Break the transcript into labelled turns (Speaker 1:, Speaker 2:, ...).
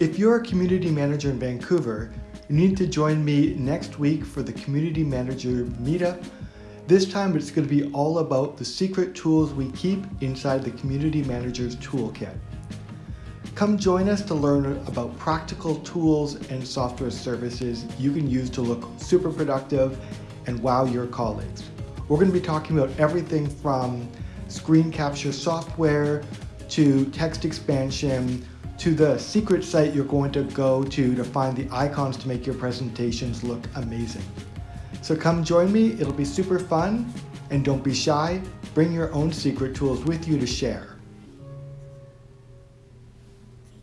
Speaker 1: If you're a community manager in Vancouver, you need to join me next week for the Community Manager Meetup. This time it's going to be all about the secret tools we keep inside the Community Manager's Toolkit. Come join us to learn about practical tools and software services you can use to look super productive and wow your colleagues. We're going to be talking about everything from screen capture software to text expansion to the secret site you're going to go to to find the icons to make your presentations look amazing. So come join me, it'll be super fun, and don't be shy, bring your own secret tools with you to share.